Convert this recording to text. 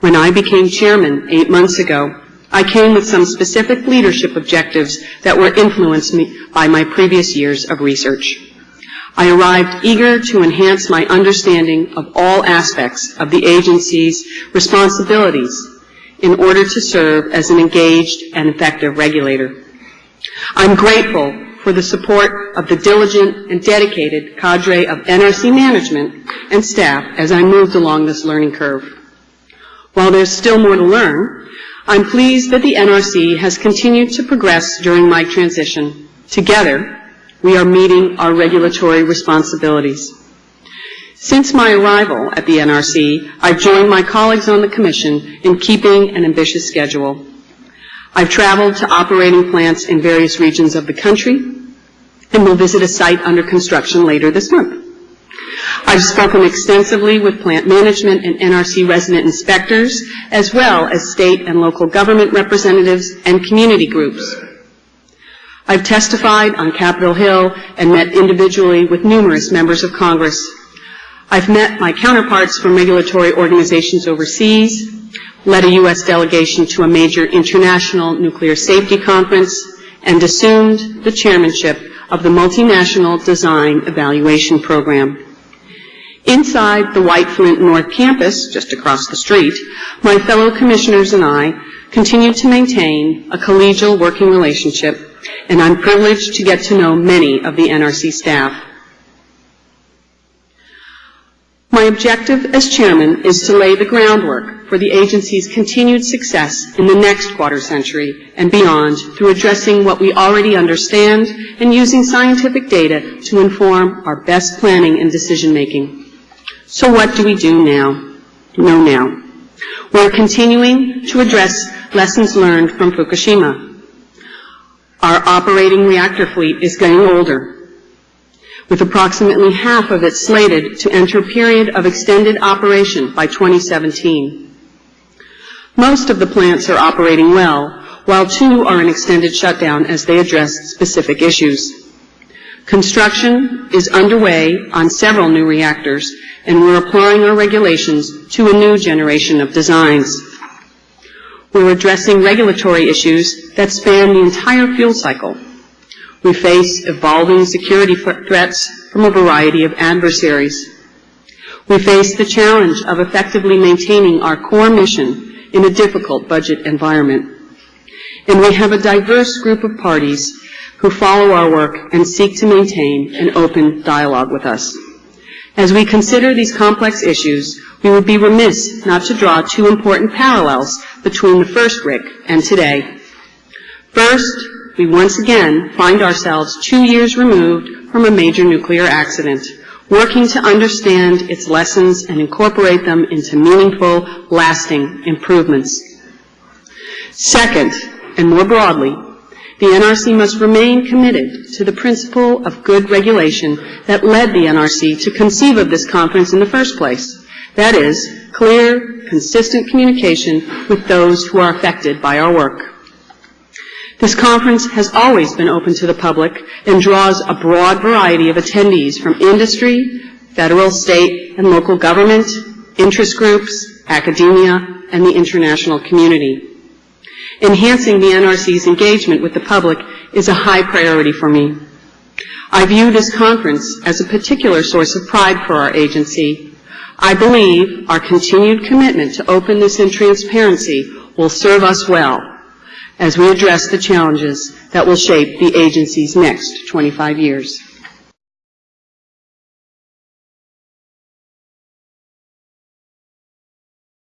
When I became chairman eight months ago, I came with some specific leadership objectives that were influenced by my previous years of research. I arrived eager to enhance my understanding of all aspects of the agency's responsibilities in order to serve as an engaged and effective regulator. I'm grateful for the support of the diligent and dedicated cadre of NRC management and staff as I moved along this learning curve. While there's still more to learn, I'm pleased that the NRC has continued to progress during my transition. Together, we are meeting our regulatory responsibilities. Since my arrival at the NRC, I've joined my colleagues on the Commission in keeping an ambitious schedule. I've traveled to operating plants in various regions of the country and will visit a site under construction later this month. I've spoken extensively with plant management and NRC resident inspectors, as well as state and local government representatives and community groups. I've testified on Capitol Hill and met individually with numerous members of Congress. I've met my counterparts from regulatory organizations overseas, led a U.S. delegation to a major international nuclear safety conference, and assumed the chairmanship of the Multinational Design Evaluation Program. Inside the White Flint North Campus, just across the street, my fellow commissioners and I continue to maintain a collegial working relationship, and I'm privileged to get to know many of the NRC staff. My objective as chairman is to lay the groundwork for the agency's continued success in the next quarter century and beyond through addressing what we already understand and using scientific data to inform our best planning and decision making. So what do we do now? Know now. We're continuing to address lessons learned from Fukushima. Our operating reactor fleet is getting older, with approximately half of it slated to enter a period of extended operation by 2017. Most of the plants are operating well, while two are in extended shutdown as they address specific issues. Construction is underway on several new reactors, and we're applying our regulations to a new generation of designs. We're addressing regulatory issues that span the entire fuel cycle. We face evolving security threats from a variety of adversaries. We face the challenge of effectively maintaining our core mission in a difficult budget environment. And we have a diverse group of parties who follow our work and seek to maintain an open dialogue with us. As we consider these complex issues, we would be remiss not to draw two important parallels between the first RIC and today. First, we once again find ourselves two years removed from a major nuclear accident, working to understand its lessons and incorporate them into meaningful, lasting improvements. Second, and more broadly, the NRC must remain committed to the principle of good regulation that led the NRC to conceive of this conference in the first place. That is, clear, consistent communication with those who are affected by our work. This conference has always been open to the public and draws a broad variety of attendees from industry, federal, state, and local government, interest groups, academia, and the international community. Enhancing the NRC's engagement with the public is a high priority for me. I view this conference as a particular source of pride for our agency. I believe our continued commitment to openness and transparency will serve us well as we address the challenges that will shape the agency's next 25 years.